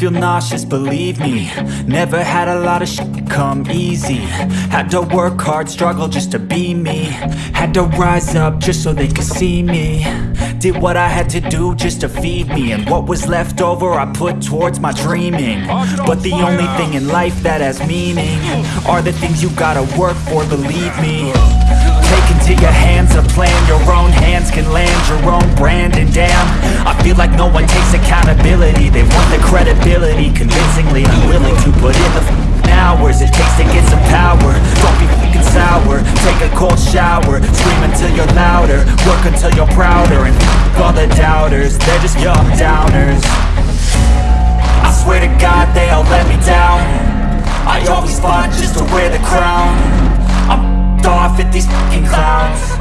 feel nauseous, believe me. Never had a lot of shit come easy. Had to work hard, struggle just to be me. Had to rise up just so they could see me. Did what I had to do just to feed me. And what was left over I put towards my dreaming. But the only thing in life that has meaning Are the things you gotta work for, believe me no one takes accountability. They want the credibility. Convincingly unwilling to put in the hours It takes to get some power. Don't be f***ing sour. Take a cold shower. Scream until you're louder. Work until you're prouder. And all the doubters. They're just young downers. I swear to God they all let me down. I always fought just to wear the crown. I'm off at these f***ing clowns